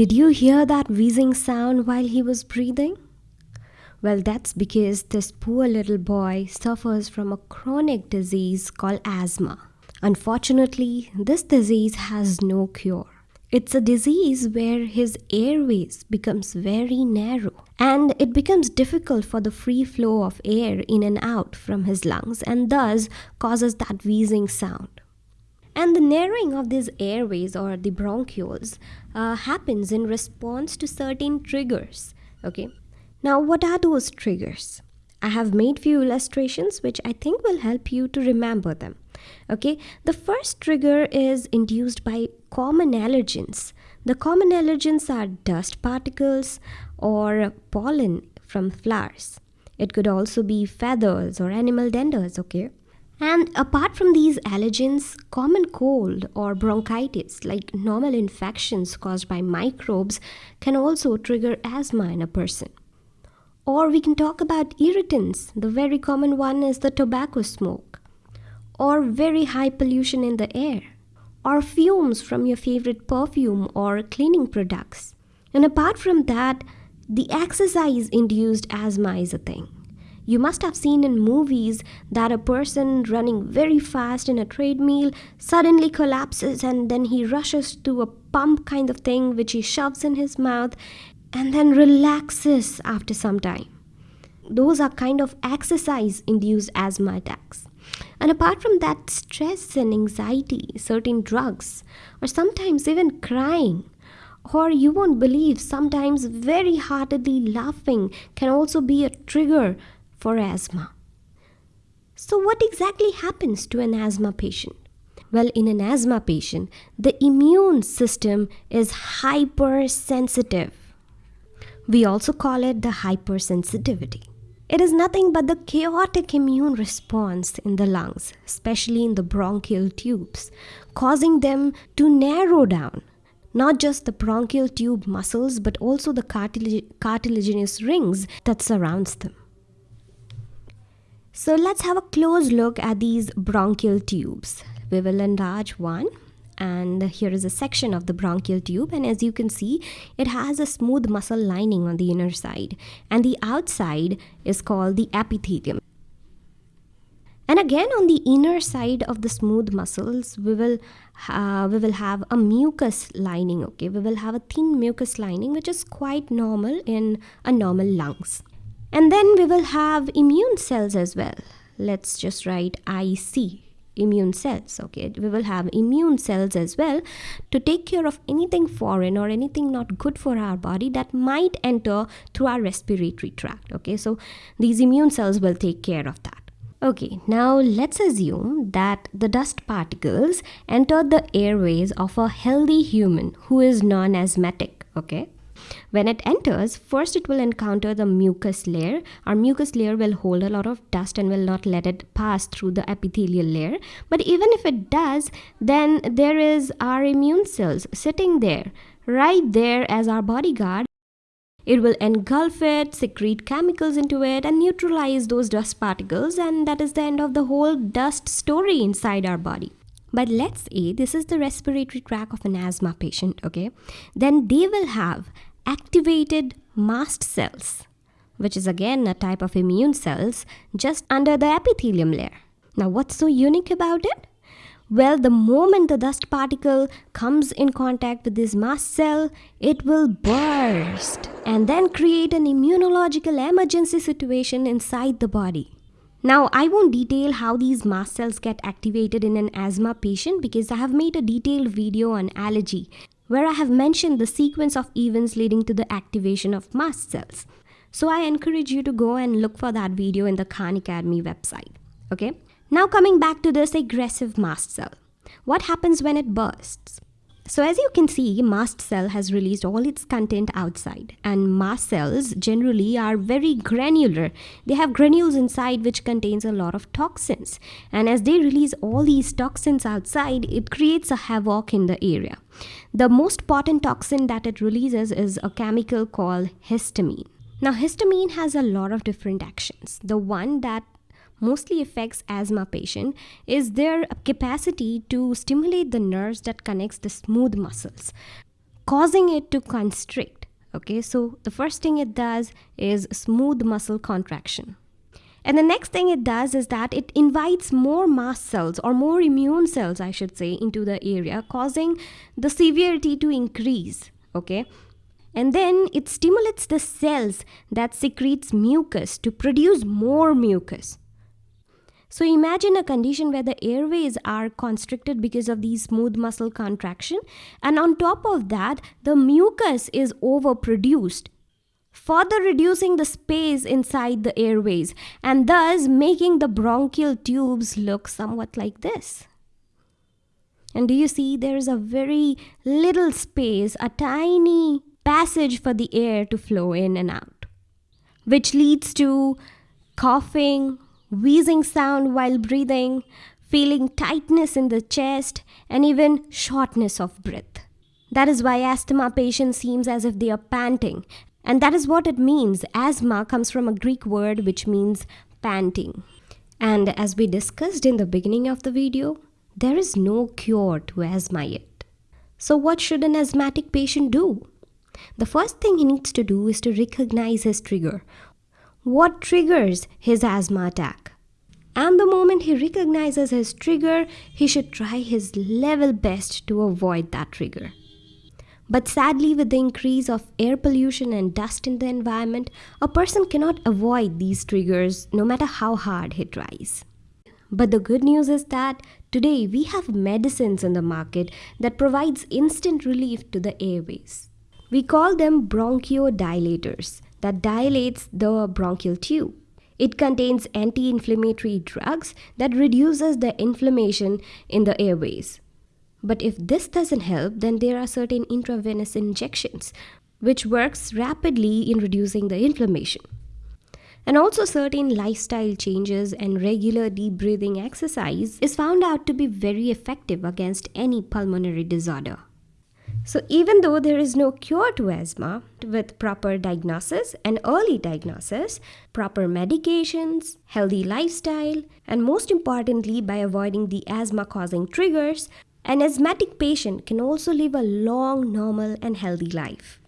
Did you hear that wheezing sound while he was breathing? Well, that's because this poor little boy suffers from a chronic disease called asthma. Unfortunately, this disease has no cure. It's a disease where his airways becomes very narrow and it becomes difficult for the free flow of air in and out from his lungs and thus causes that wheezing sound. And the narrowing of these airways or the bronchioles uh, happens in response to certain triggers. Okay. Now, what are those triggers? I have made few illustrations which I think will help you to remember them. Okay, the first trigger is induced by common allergens. The common allergens are dust particles or pollen from flowers. It could also be feathers or animal danders, okay? And apart from these allergens, common cold or bronchitis, like normal infections caused by microbes, can also trigger asthma in a person. Or we can talk about irritants. The very common one is the tobacco smoke, or very high pollution in the air, or fumes from your favorite perfume or cleaning products. And apart from that, the exercise induced asthma is a thing. You must have seen in movies that a person running very fast in a treadmill suddenly collapses and then he rushes to a pump kind of thing which he shoves in his mouth and then relaxes after some time. Those are kind of exercise induced asthma attacks. And apart from that, stress and anxiety, certain drugs, or sometimes even crying, or you won't believe sometimes very heartedly laughing can also be a trigger for asthma. So, what exactly happens to an asthma patient? Well, in an asthma patient, the immune system is hypersensitive. We also call it the hypersensitivity. It is nothing but the chaotic immune response in the lungs, especially in the bronchial tubes, causing them to narrow down. Not just the bronchial tube muscles, but also the cartilag- cartilaginous rings that surrounds them. So let's have a close look at these bronchial tubes. We will enlarge one and here is a section of the bronchial tube and as you can see it has a smooth muscle lining on the inner side and the outside is called the epithelium. And again on the inner side of the smooth muscles we will uh, we will have a mucus lining okay we will have a thin mucus lining which is quite normal in a normal lungs. And then we will have immune cells as well. Let's just write IC, immune cells. Okay, we will have immune cells as well to take care of anything foreign or anything not good for our body that might enter through our respiratory tract. Okay, so these immune cells will take care of that. Okay, now let's assume that the dust particles enter the airways of a healthy human who is non asthmatic. Okay, when it enters, first it will encounter the mucus layer. Our mucus layer will hold a lot of dust and will not let it pass through the epithelial layer. But even if it does, then there is our immune cells sitting there, right there as our bodyguard. It will engulf it, secrete chemicals into it, and neutralize those dust particles, and that is the end of the whole dust story inside our body. But let's say this is the respiratory tract of an asthma patient, okay? Then they will have activated mast cells, which is again a type of immune cells just under the epithelium layer. Now, what's so unique about it? Well, the moment the dust particle comes in contact with this mast cell, it will burst and then create an immunological emergency situation inside the body. Now, I won't detail how these mast cells get activated in an asthma patient because I have made a detailed video on allergy where I have mentioned the sequence of events leading to the activation of mast cells. So I encourage you to go and look for that video in the Khan Academy website. Okay? Now coming back to this aggressive mast cell. What happens when it bursts? So as you can see, mast cell has released all its content outside and mast cells generally are very granular. They have granules inside which contains a lot of toxins and as they release all these toxins outside, it creates a havoc in the area. The most potent toxin that it releases is a chemical called histamine. Now histamine has a lot of different actions. The one that mostly affects asthma patient is their capacity to stimulate the nerves that connects the smooth muscles causing it to constrict. Okay, so the first thing it does is smooth muscle contraction. And the next thing it does is that it invites more mast cells or more immune cells, I should say, into the area, causing the severity to increase. Okay. And then it stimulates the cells that secretes mucus to produce more mucus. So imagine a condition where the airways are constricted because of the smooth muscle contraction and on top of that the mucus is overproduced further reducing the space inside the airways and thus making the bronchial tubes look somewhat like this. And do you see there is a very little space, a tiny passage for the air to flow in and out, which leads to coughing, wheezing sound while breathing, feeling tightness in the chest, and even shortness of breath. That is why asthma patients seems as if they are panting. And that is what it means. Asthma comes from a Greek word which means panting. And as we discussed in the beginning of the video, there is no cure to asthma yet. So what should an asthmatic patient do? The first thing he needs to do is to recognize his trigger. What triggers his asthma attack? And the moment he recognizes his trigger, he should try his level best to avoid that trigger. But sadly, with the increase of air pollution and dust in the environment, a person cannot avoid these triggers no matter how hard he tries. But the good news is that today we have medicines in the market that provides instant relief to the airways. We call them bronchodilators that dilates the bronchial tube. It contains anti-inflammatory drugs that reduces the inflammation in the airways. But if this doesn't help, then there are certain intravenous injections which works rapidly in reducing the inflammation. And also certain lifestyle changes and regular deep breathing exercise is found out to be very effective against any pulmonary disorder. So even though there is no cure to asthma, with proper diagnosis and early diagnosis, proper medications, healthy lifestyle, and most importantly by avoiding the asthma causing triggers, an asthmatic patient can also live a long, normal, and healthy life.